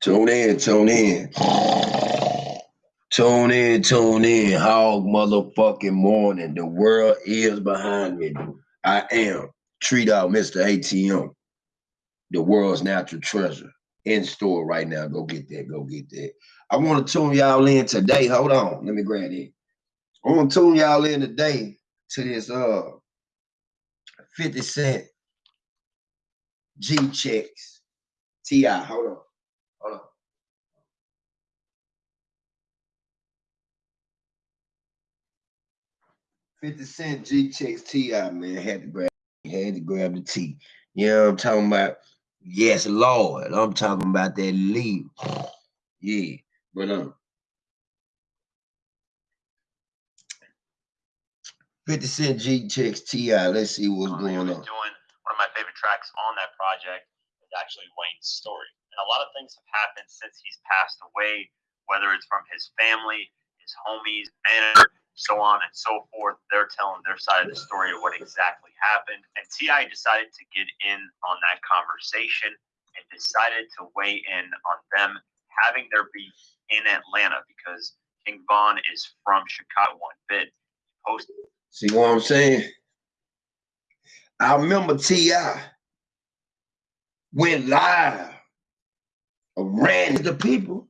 Tune in, tune in. Tune in, tune in. Hog motherfucking morning. The world is behind me. I am. Treat out Mr. ATM. The world's natural treasure. In store right now. Go get that. Go get that. I want to tune y'all in today. Hold on. Let me grab it. I want to tune y'all in today to this uh 50 Cent G checks. T.I. Hold on. 50 Cent G checks T I man. Had to grab had to grab the T. You know what I'm talking about? Yes, Lord. I'm talking about that leave. Yeah. But um 50 Cent G checks T I. Let's see what's going on. Doing one of my favorite tracks on that project is actually Wayne's story. And a lot of things have happened since he's passed away, whether it's from his family, his homies, manager so on and so forth. They're telling their side of the story of what exactly happened. And T.I. decided to get in on that conversation and decided to weigh in on them having their beef in Atlanta because King Von is from Chicago one bit. Posted See what I'm saying? I remember T.I. went live, ran to the people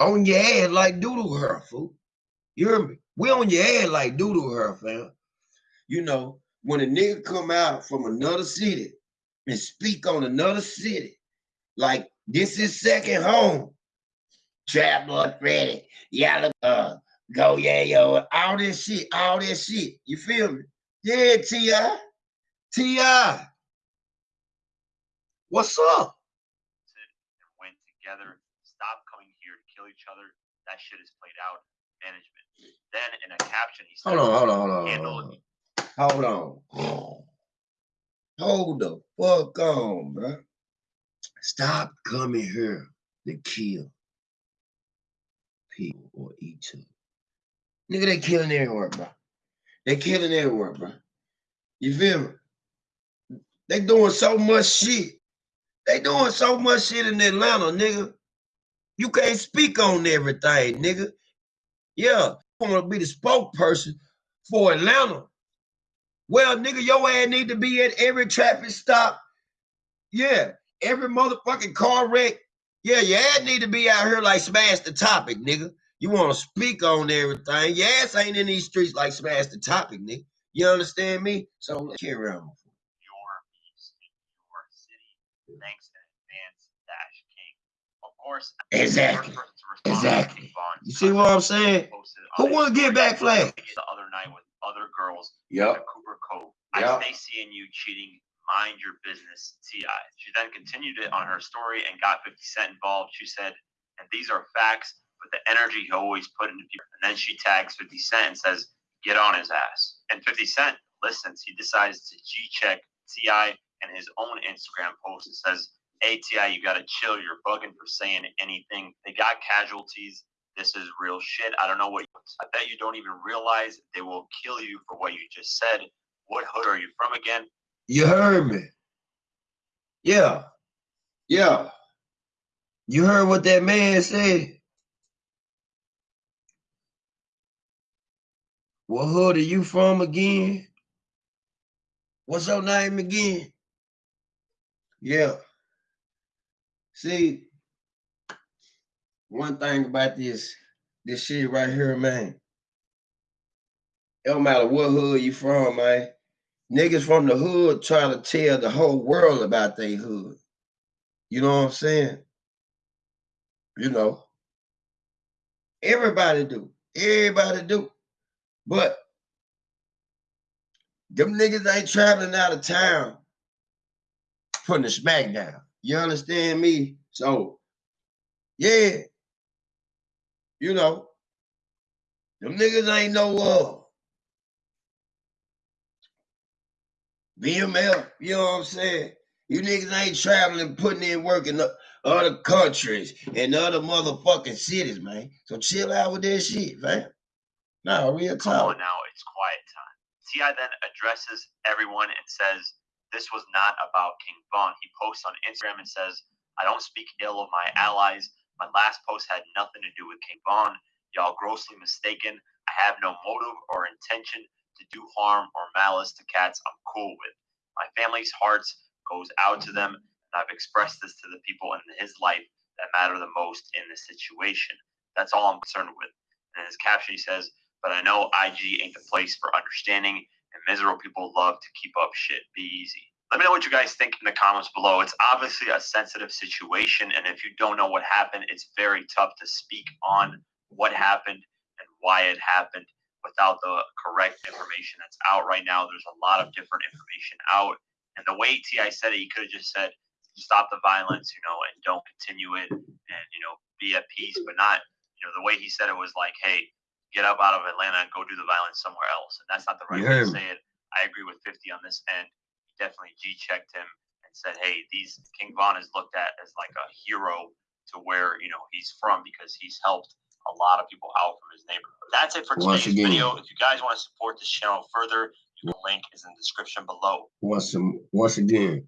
on your head like doodle her, fool. You hear me? We on your head like doodle her, fam. You know, when a nigga come out from another city and speak on another city, like this is second home. Trap Lord Freddy, y'all uh Go yeah yo, all this shit, all this shit. You feel me? Yeah, T.I. T.I. What's up? And went together. Stop coming here to kill each other. That shit is played out. Management. Then in a caption, he said, Hold on, hold on, hold on. Hold on. Hold on. Hold the fuck on, bro. Stop coming here to kill people or each other. Nigga, they killing everywhere, bro. They killing everywhere, bro. You feel me? They doing so much shit. They doing so much shit in Atlanta, nigga. You can't speak on everything, nigga. Yeah, I want to be the spokesperson for Atlanta. Well, nigga, your ass need to be at every traffic stop. Yeah, every motherfucking car wreck. Yeah, your ass need to be out here like smash the topic, nigga. You want to speak on everything. Your ass ain't in these streets like smash the topic, nigga. You understand me? So let's carry on. Your beast your city. Thanks in advance, Dash King. Of course. Exactly. Exactly. You see what I'm saying? Who want to get back flag? The other night with other girls. Yep. Cooper Cove. Yep. I stay seeing you cheating. Mind your business, T.I. She then continued it on her story and got 50 Cent involved. She said, and these are facts but the energy he always put into people. And then she tags 50 Cent and says, get on his ass. And 50 Cent listens. He decides to G check T.I. and his own Instagram post. It says, Hey, T.I., you got to chill. You're bugging for saying anything. They got casualties. This is real shit. I don't know what. I bet you don't even realize they will kill you for what you just said. What hood are you from again? You heard me. Yeah. Yeah. You heard what that man said? What hood are you from again? What's your name again? Yeah. See, one thing about this, this shit right here, man. It don't matter what hood you from, man. Niggas from the hood try to tell the whole world about their hood. You know what I'm saying? You know. Everybody do. Everybody do. But them niggas ain't traveling out of town putting the smack down. You understand me? So, yeah, you know, them niggas ain't no uh, BML, you know what I'm saying? You niggas ain't traveling, putting in work in other countries and other motherfucking cities, man. So chill out with that shit, man. No, real talk. Come on now, it's quiet time. T.I. then addresses everyone and says, This was not about King Von. He posts on Instagram and says, I don't speak ill of my allies. My last post had nothing to do with King Von. Y'all grossly mistaken. I have no motive or intention to do harm or malice to cats I'm cool with. My family's hearts goes out to them, and I've expressed this to the people in his life that matter the most in this situation. That's all I'm concerned with. And in his caption, he says, But I know IG ain't the place for understanding, and miserable people love to keep up shit. Be easy. Let me know what you guys think in the comments below. It's obviously a sensitive situation, and if you don't know what happened, it's very tough to speak on what happened and why it happened without the correct information that's out right now. There's a lot of different information out. And the way T.I. said it, he could have just said, stop the violence, you know, and don't continue it and, you know, be at peace, but not, you know, the way he said it was like, hey, get up out of Atlanta and go do the violence somewhere else. And that's not the right way to say it. I agree with 50 on this end. He definitely G checked him and said, hey, these King Von is looked at as like a hero to where, you know, he's from because he's helped a lot of people out from his neighborhood. That's it for today's video. If you guys want to support this channel further, the link is in the description below. Once, once again,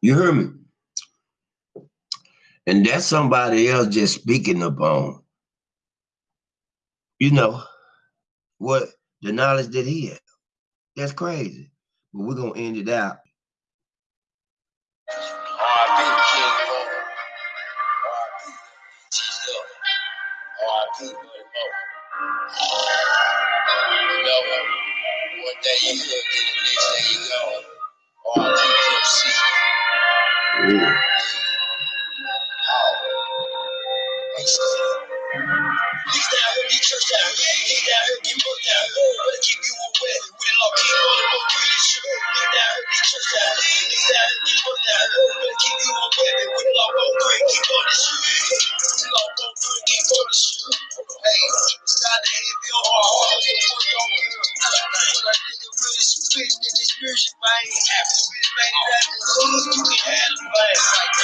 you heard me? And that's somebody else just speaking upon, you know, what the knowledge that he had. That's crazy. But we're going to end it out. You know, one day you look at the next day you go, I think you'll see. Ooh. Oh. These down here, these church down here, these down here, get booked down here. Better keep you aware. We the law, keep on the book, three and shit. These down here, these church down here, these down here, get booked down here. Better keep you aware. We the law, roll three, keep on the shit. We the law, roll three, keep on the shit. Hey, it's time to hit your heart. What's on here? But I nigga really spitting in this music, man. We made it out the hood, you can have the man.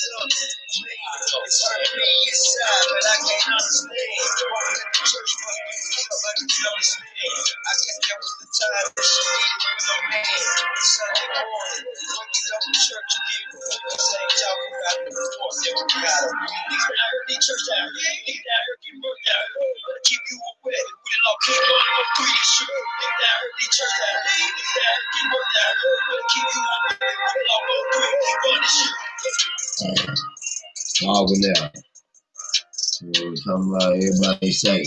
Me inside, but I can't understand. I can understand. I guess that was the time that she man. You know, talking about everybody say.